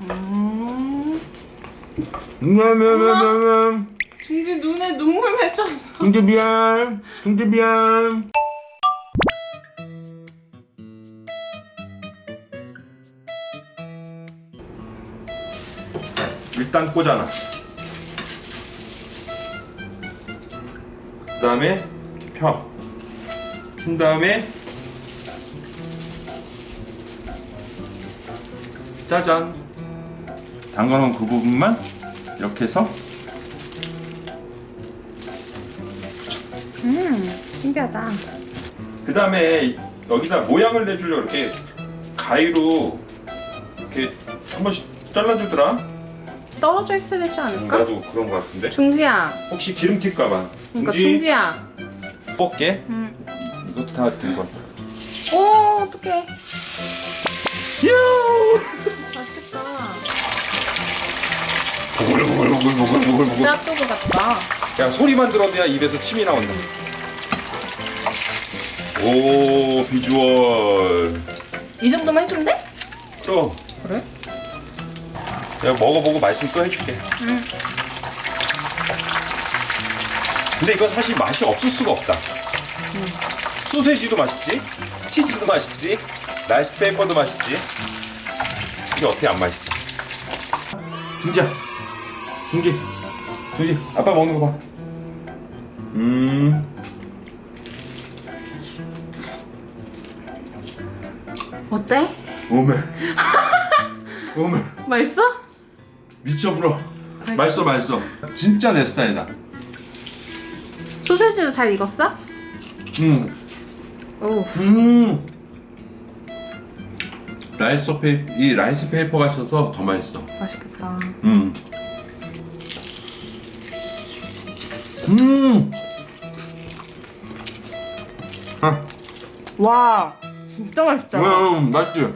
음. 냠냠냠냠냠 중지 눈에 눈물 맺혔어. 중재 미안 중재 미안 일단 꽂아놔. 그 다음에 펴 핀 다음에 짜잔 담가놓은 그 부분만 이렇게 해서 음, 신기하다. 그 다음에 여기다 모양을 내주려고 이렇게 가위로 이렇게 한 번씩 잘라주더라. 떨어져 있어야 되지 않을까? 나도 그런 거 같은데. 중지야. 혹시 기름 튈까봐. 그러니까 중지 야. 뽑게. 음. 이것도 다 된 거. 같아. 오, 어떡해. 유! 맛있겠다. 보글보글보글보글보글. 짜또그 같다. 야 소리만 들어도야 입에서 침이 나온다. 오 비주얼. 이 정도만 해주면 돼? 또. 그래? 내가 먹어보고 맛있으면 또 해줄게. 응. 근데 이건 사실 맛이 없을 수가 없다. 소세지도 맛있지, 치즈도 맛있지, 라이스 페이퍼도 맛있지. 이게 어떻게 안 맛있어? 중지야, 중지, 중지. 아빠 먹는 거 봐. 음, 어때? 오메, 오메, 맛있어? 미쳐불어. 맛있어, 맛있어. 진짜 내 스타일이다. 소세지도 잘 익었어? 음. 오. 음. 라이스 페이퍼 이 라이스 페이퍼가 있어서 더 맛있어. 맛있겠다. 음. 음. 아, 와, 진짜 맛있다. 음, 맛있지.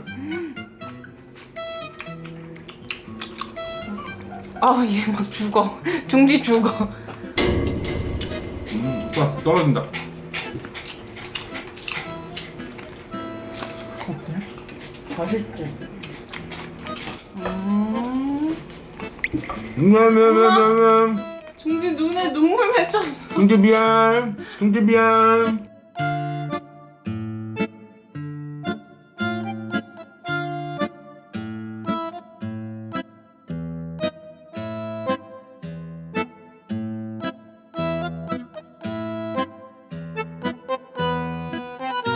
아, 얘 막 죽어. 중지 죽어. 음, 와, 떨어진다. 어때? 맛있지? 음. 냠냠냠냠냠. 중지 눈에 눈물 맺혔어. 중재 미안, 중재 미안.